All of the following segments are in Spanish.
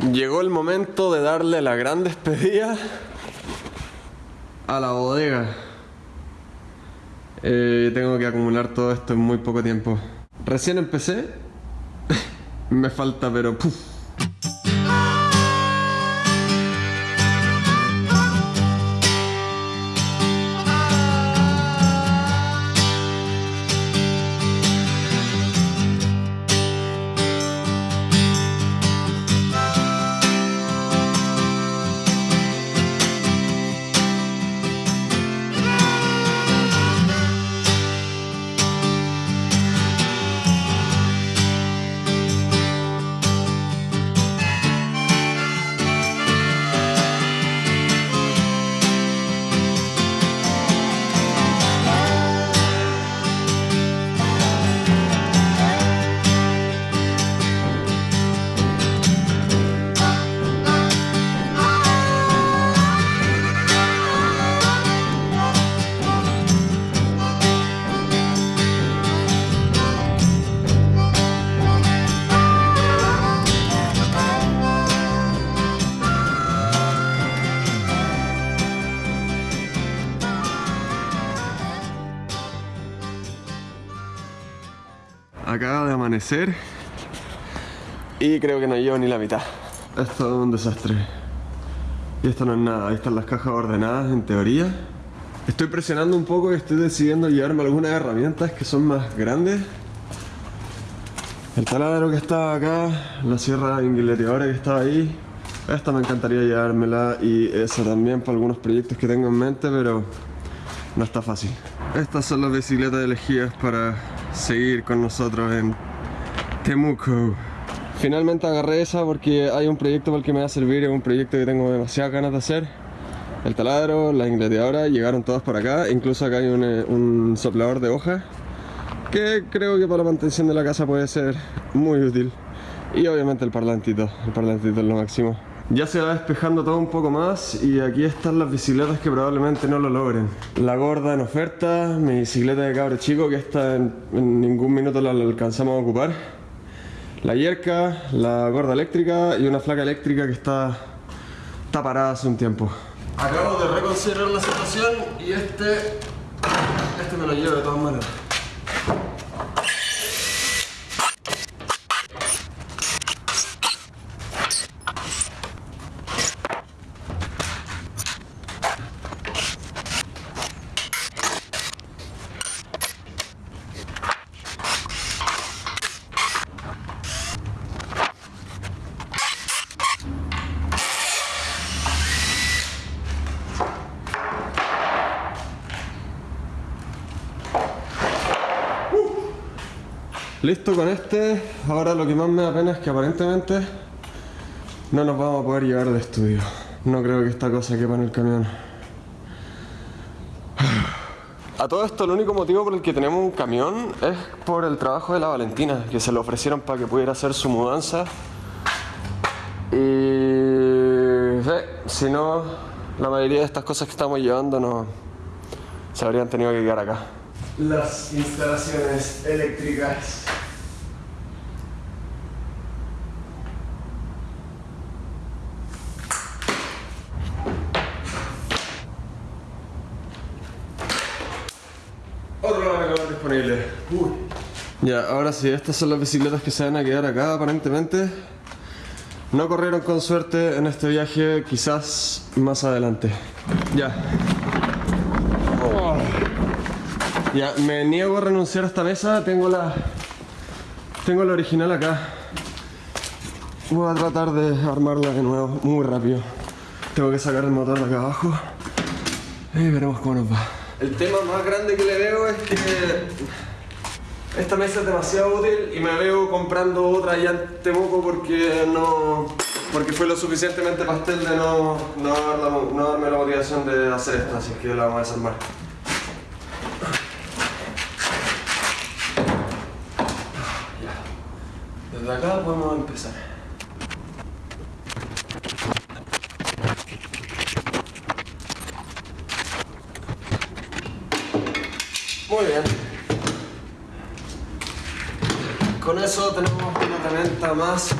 Llegó el momento de darle la gran despedida a la bodega. Eh, tengo que acumular todo esto en muy poco tiempo. Recién empecé. Me falta, pero puf. Y creo que no llevo ni la mitad. Esto es un desastre. Y esto no es nada, ahí están las cajas ordenadas en teoría. Estoy presionando un poco y estoy decidiendo llevarme algunas herramientas que son más grandes. El taladro que está acá, la sierra inguileteadora que estaba ahí. Esta me encantaría llevármela y esa también para algunos proyectos que tengo en mente, pero no está fácil. Estas son las bicicletas elegidas para seguir con nosotros en Temuco. Finalmente agarré esa porque hay un proyecto para el que me va a servir, es un proyecto que tengo demasiadas ganas de hacer. El taladro, la ingleteadora, llegaron todas por acá, incluso acá hay un, eh, un soplador de hojas que creo que para la mantención de la casa puede ser muy útil. Y obviamente el parlantito, el parlantito es lo máximo. Ya se va despejando todo un poco más y aquí están las bicicletas que probablemente no lo logren. La gorda en oferta, mi bicicleta de cabro chico que esta en, en ningún minuto la, la alcanzamos a ocupar. La yerca, la gorda eléctrica y una flaca eléctrica que está, está parada hace un tiempo. Acabo de reconsiderar la situación y este, este me lo llevo de todas maneras. Listo con este, ahora lo que más me da pena es que aparentemente no nos vamos a poder llevar de estudio. No creo que esta cosa quepa en el camión. A todo esto, el único motivo por el que tenemos un camión es por el trabajo de la Valentina, que se lo ofrecieron para que pudiera hacer su mudanza. Y si no, la mayoría de estas cosas que estamos llevando no se habrían tenido que quedar acá. Las instalaciones eléctricas. Ya, ahora sí, estas son las bicicletas que se van a quedar acá aparentemente. No corrieron con suerte en este viaje, quizás más adelante. Ya. Ya, me niego a renunciar a esta mesa, tengo la... Tengo la original acá. Voy a tratar de armarla de nuevo, muy rápido. Tengo que sacar el motor de acá abajo. Y veremos cómo nos va. El tema más grande que le veo es que esta mesa es demasiado útil y me veo comprando otra ya en Temuco porque no porque fue lo suficientemente pastel de no, no, la- no darme la motivación de hacer esto, así que la vamos a desarmar. Desde acá podemos empezar. Muy bien. Con eso tenemos una herramienta más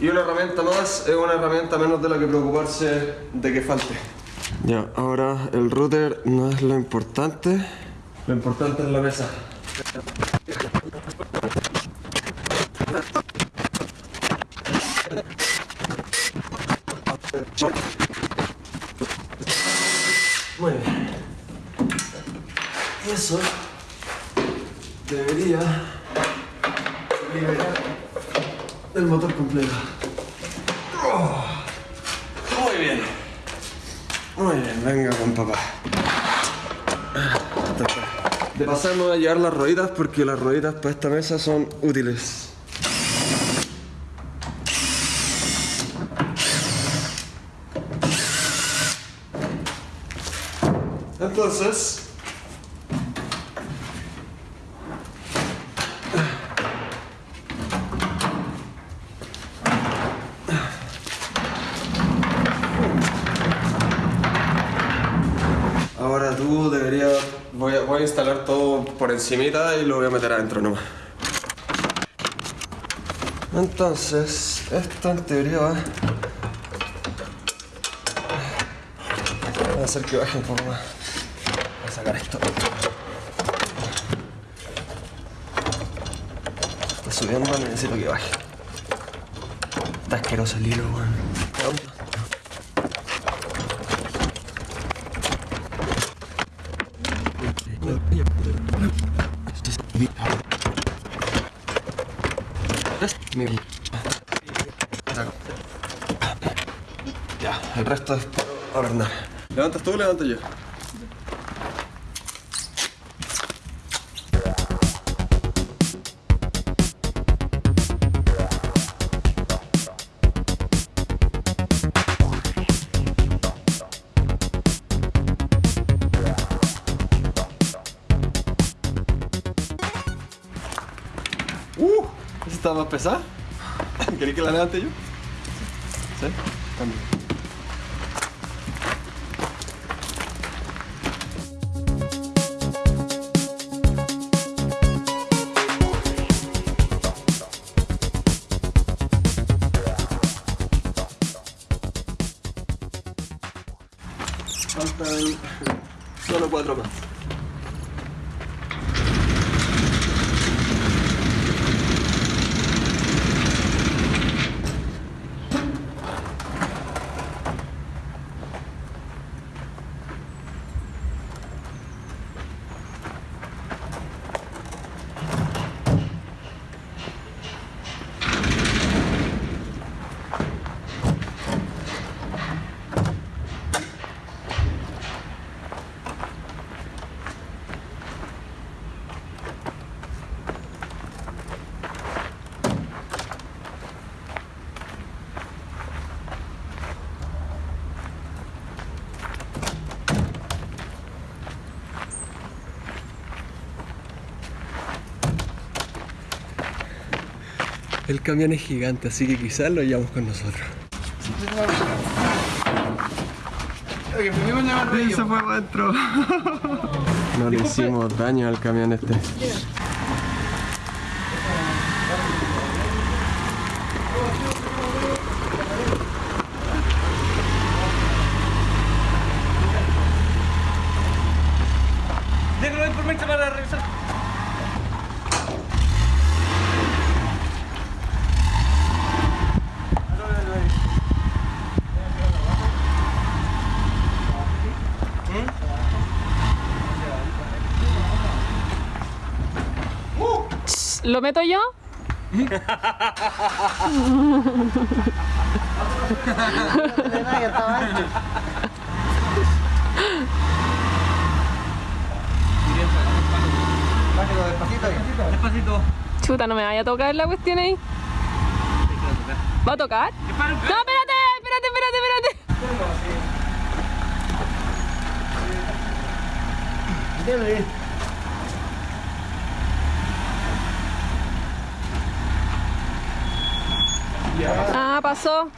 Y una herramienta más es una herramienta menos de la que preocuparse de que falte. Ya, ahora el router no es lo importante. Lo importante es la mesa. Muy bien. Y eso debería liberar el motor completo. Muy bien. Muy bien, venga con papá. De pasar me voy a llevar las rueditas porque las rueditas para esta mesa son útiles. Entonces, encimita y lo voy a meter adentro nomás. Entonces, esto en teoría va a hacer que baje un poco más. Voy a sacar esto. Está subiendo, necesito que baje. Está asqueroso el hilo, weón. Ya, el resto es por ordenar. ¿Levantas tú o levanto yo? ¿Esa está más pesada? ¿Queréis que la levante yo? ¿Sí? También. Faltan solo cuatro más. El camión es gigante, así que quizás lo llevamos con nosotros. Fue adentro. No le hicimos daño al camión este. Déjalo ahí por mientras para revisar. ¿Lo meto yo? Despacito. Chuta, no me vaya a tocar la cuestión ahí. ¿Va a tocar? No, espérate, espérate, espérate, espérate. Ah, pasó.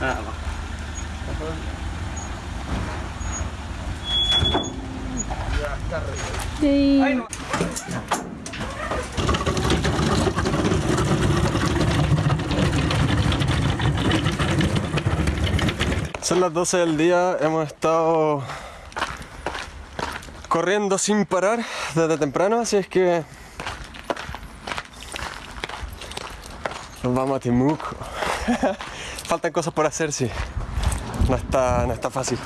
Ah, Son las 12 del día, hemos estado corriendo sin parar desde temprano, así es que nos vamos a Timuco. Faltan cosas por hacer, sí. No está, no está fácil.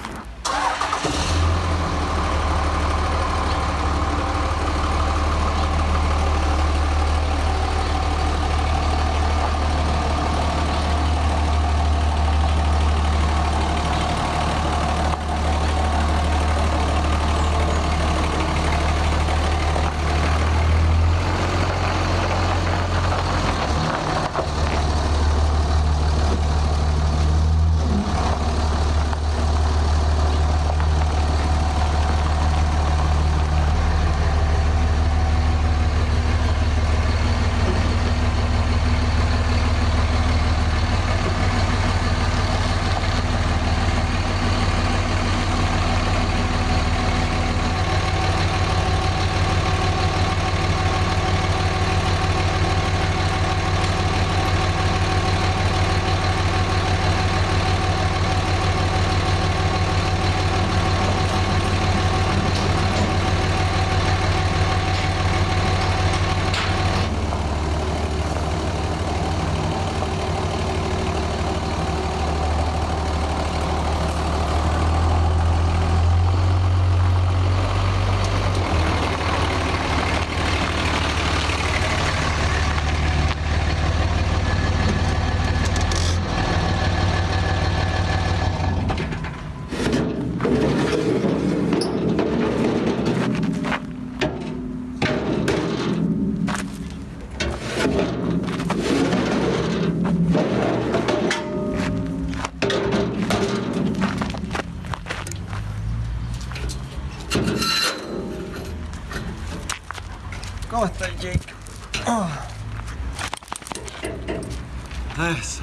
Eso.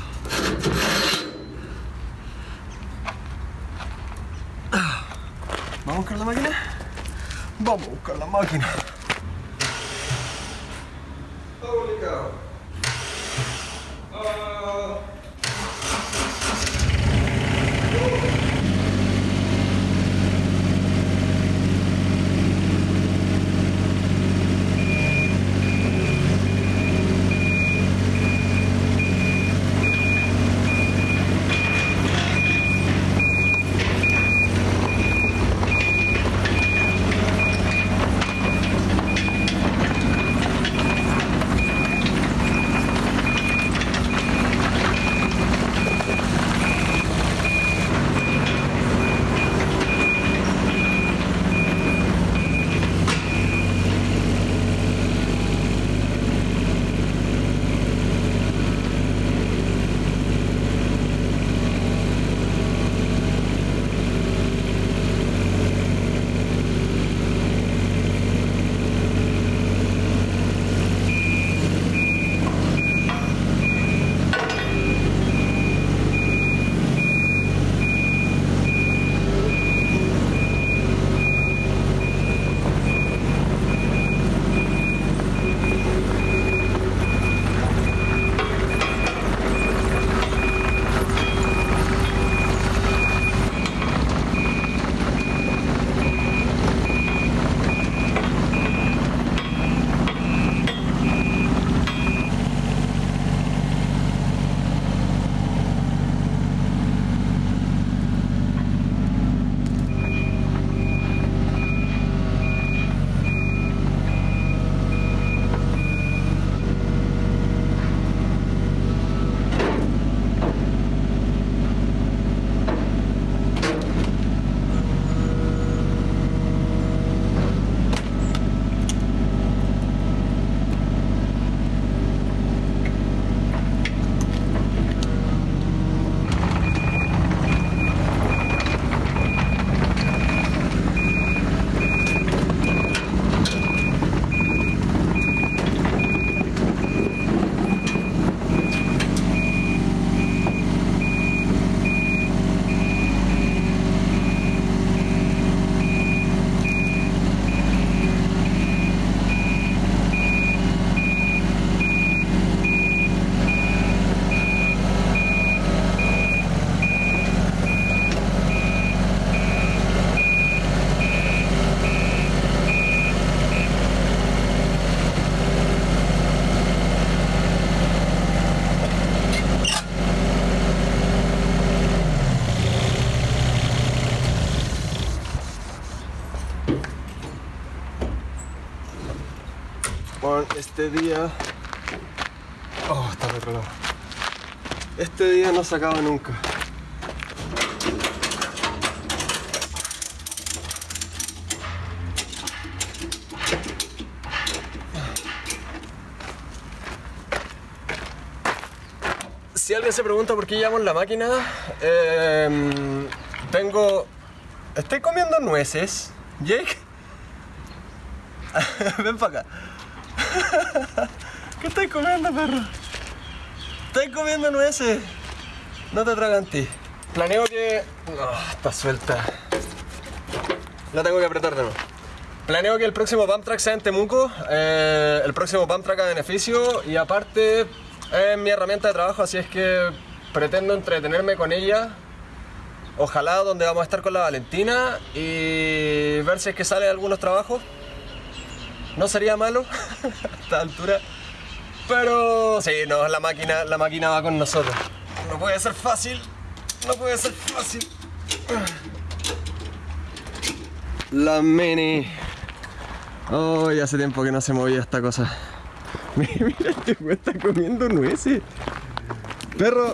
¿Vamos a buscar la máquina? Vamos a buscar la máquina. Este día... Oh, está al otro lado. Este día no se acaba nunca. Si alguien se pregunta por qué llamo la máquina, eh, tengo... Estoy comiendo nueces. Jake, ven para acá. ¿Qué estás comiendo, perro? Estás comiendo nueces. No te tragan ti. Planeo que... Está suelta. La tengo que apretar de nuevo. Planeo que el próximo bump track sea en Temuco, eh, el próximo bump track a beneficio y aparte es mi herramienta de trabajo, así es que pretendo entretenerme con ella. Ojalá donde vamos a estar con la Valentina y ver si es que sale algunos trabajos. No sería malo a esta altura. Pero sí, no, la máquina, la máquina va con nosotros. No puede ser fácil. No puede ser fácil. La mini. Oh, hace tiempo que no se movía esta cosa. Mira, este güey está comiendo nueces. Perro,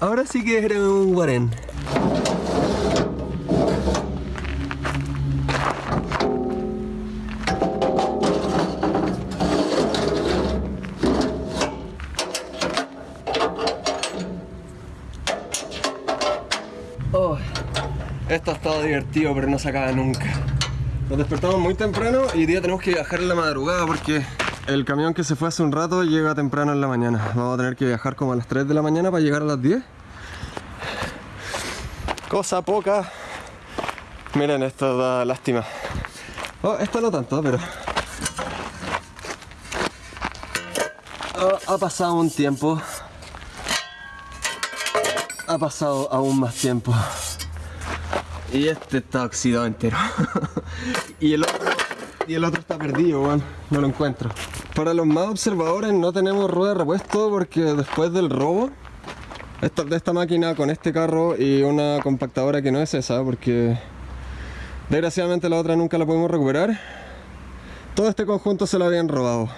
ahora sí que eres un guarén. Divertido, pero no se acaba nunca. Nos despertamos muy temprano y hoy día tenemos que viajar en la madrugada porque el camión que se fue hace un rato llega temprano en la mañana. Vamos a tener que viajar como a las 3 de la mañana para llegar a las 10. Cosa poca. Miren, esto da lástima. Oh, esto no tanto, pero... Ha pasado un tiempo. Ha pasado aún más tiempo. Y este está oxidado entero. y, el otro, y el otro está perdido, weón. No lo encuentro. Para los más observadores no tenemos rueda de repuesto porque después del robo de esta máquina con este carro y una compactadora que no es esa porque desgraciadamente la otra nunca la pudimos recuperar. Todo este conjunto se lo habían robado.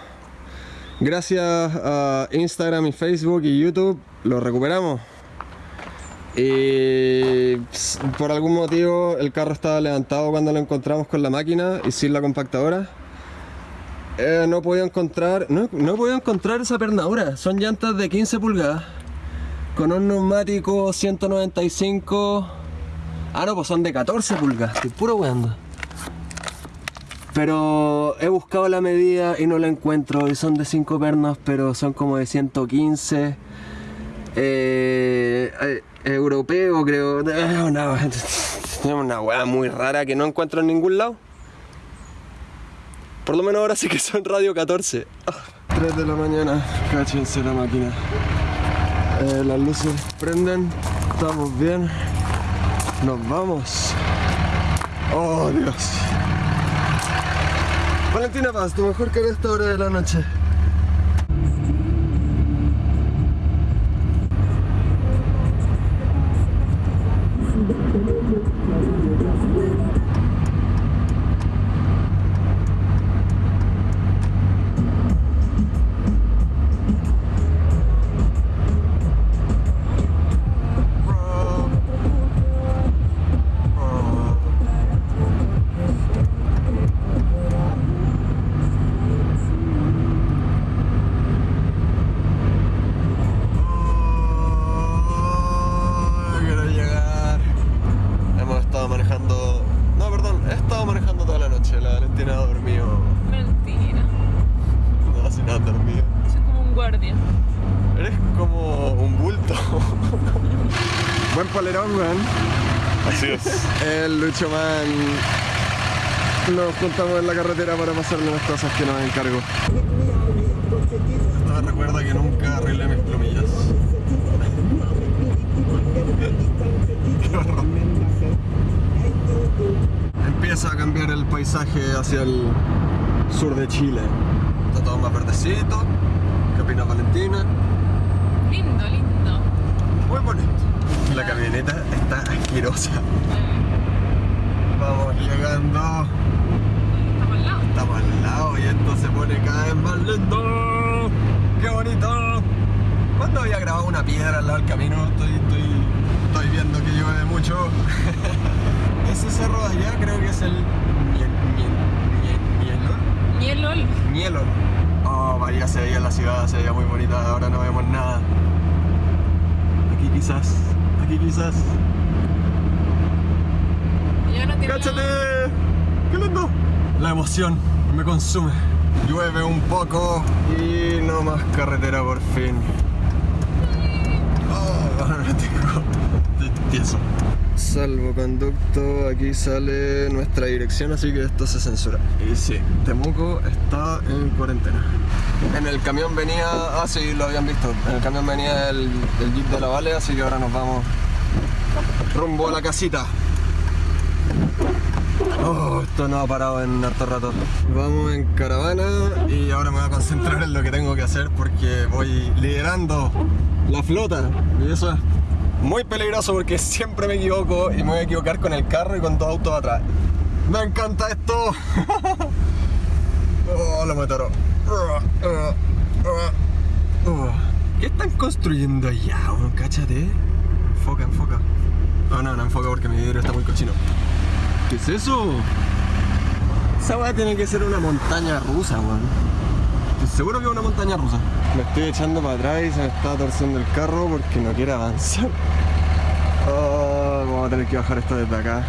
Gracias a Instagram y Facebook y YouTube lo recuperamos. Y por algún motivo el carro estaba levantado cuando lo encontramos con la máquina y sin la compactadora. Eh, no podía encontrar, no, no encontrar esa pernadura. Son llantas de 15 pulgadas con un neumático 195. Ah, no, pues son de 14 pulgadas. Estoy puro weando. Pero he buscado la medida y no la encuentro. Y son de 5 pernos, pero son como de 115. Eh, eh, europeo, creo. Eh, una, weá muy rara que no encuentro en ningún lado. Por lo menos ahora sí que son radio 14. 3 de la mañana, cáchense la máquina. Eh, las luces prenden, estamos bien. Nos vamos. Oh Dios. Valentina Paz, tu mejor que en esta hora de la noche. Buen polerón, weón. Así es. El Lucho Man. Nos juntamos en la carretera para pasarle unas cosas que nos encargo. No, recuerda que nunca arreglé mis plumillas. Empieza a cambiar el paisaje hacia el sur de Chile. Está todo más verdecito. ¿Qué opina Valentina? Lindo, lindo. Muy bonito. La camioneta está asquerosa. Vamos llegando. Estamos al lado. Estamos al lado y esto se pone cada vez más lindo! ¡Qué bonito! ¿Cuándo había grabado una piedra al lado del camino? Estoy, estoy, estoy viendo que llueve mucho. Ese cerro de allá creo que es el Miel, Miel, Miel, Mielol. Mielon. Oh, Bahía se veía en la ciudad, se veía muy bonita, ahora no vemos nada. Aquí quizás, aquí quizás. Ya no ¡Cáchate! ¡Qué lindo! La emoción me consume. Llueve un poco y no más carretera por fin. Oh, ahora tengo. Estoy tieso. Salvoconducto, aquí sale nuestra dirección, así que esto se censura. Y sí, Temuco está en cuarentena. En el camión venía, ah sí, lo habían visto, en el camión venía el, jeep de la Vale, así que ahora nos vamos rumbo a la casita. Oh, esto no ha parado en harto rato. Vamos en caravana y ahora me voy a concentrar en lo que tengo que hacer porque voy liderando la flota. Y eso es muy peligroso porque siempre me equivoco y me voy a equivocar con el carro y con dos autos atrás. ¡Me encanta esto! ¡Oh, lo mataron! ¿Qué están construyendo allá? weón? Cáchate. Enfoca, enfoca. No, no, no enfoca porque mi vidrio está muy cochino. ¿Qué es eso? Esa weá tiene que ser una montaña rusa, weón. Seguro que es una montaña rusa. Me estoy echando para atrás y se me está torciendo el carro porque no quiere avanzar. Oh, vamos a tener que bajar esto desde acá.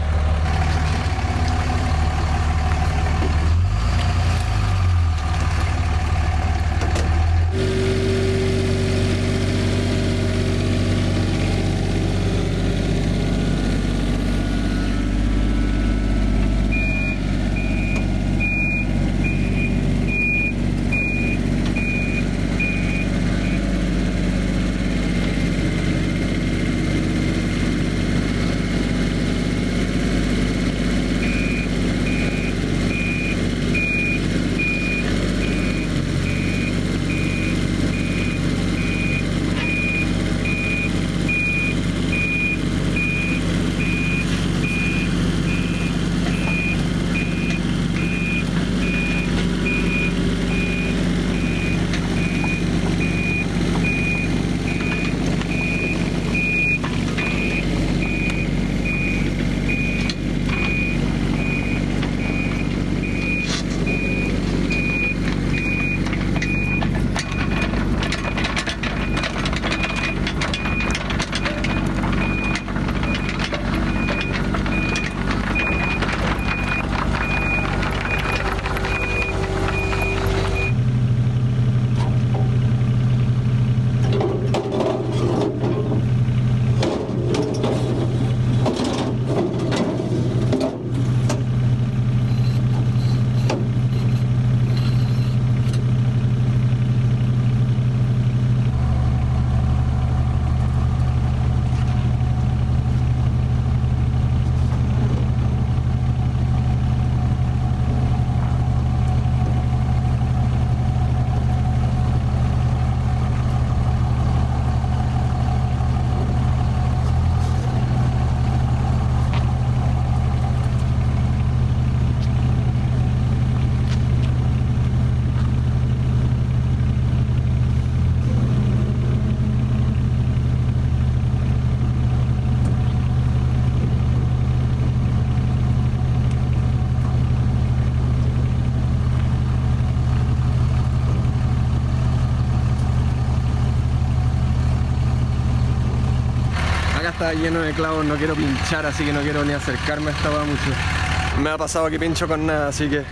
Lleno de clavos, no quiero pinchar, así que no quiero ni acercarme a esta mucho. Me ha pasado que pincho con nada, así que...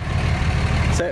Sí.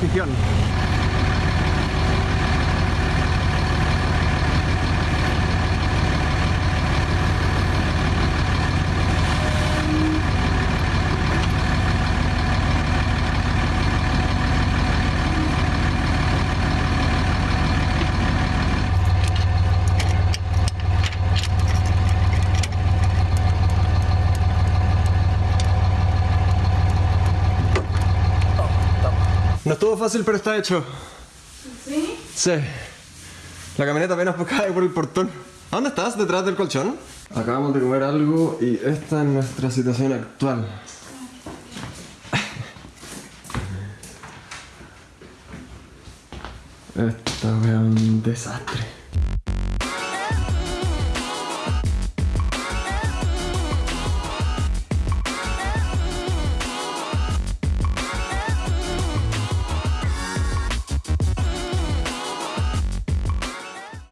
¿Dónde estuvo fácil, pero está hecho. ¿Sí? Sí. La camioneta apenas cae por el portón. ¿A dónde estás? ¿Detrás del colchón? Acabamos de comer algo y esta es nuestra situación actual. Esta es un desastre.